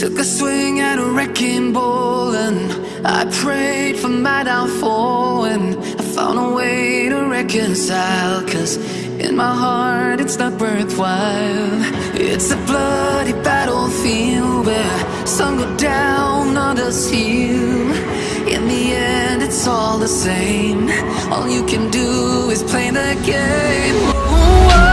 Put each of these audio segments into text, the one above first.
Took a swing at a wrecking ball and I prayed for my downfall and I found a way to reconcile Cause in my heart it's not worthwhile. It's a bloody battlefield where some go down, others heal. In the end it's all the same. All you can do is play the game. Oh,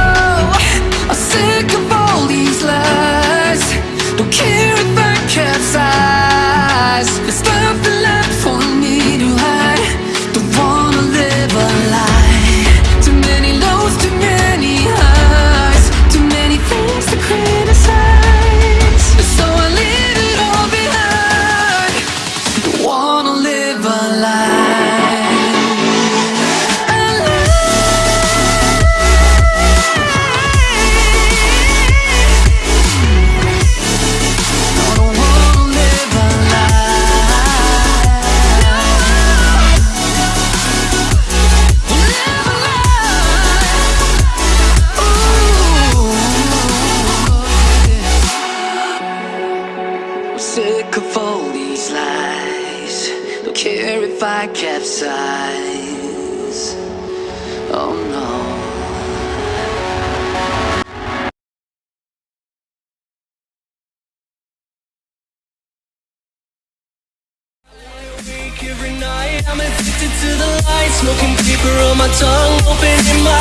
sick of all these lies. Don't care if I capsize. Oh no. Every night, I'm addicted to the light Smoking paper on my tongue, open in my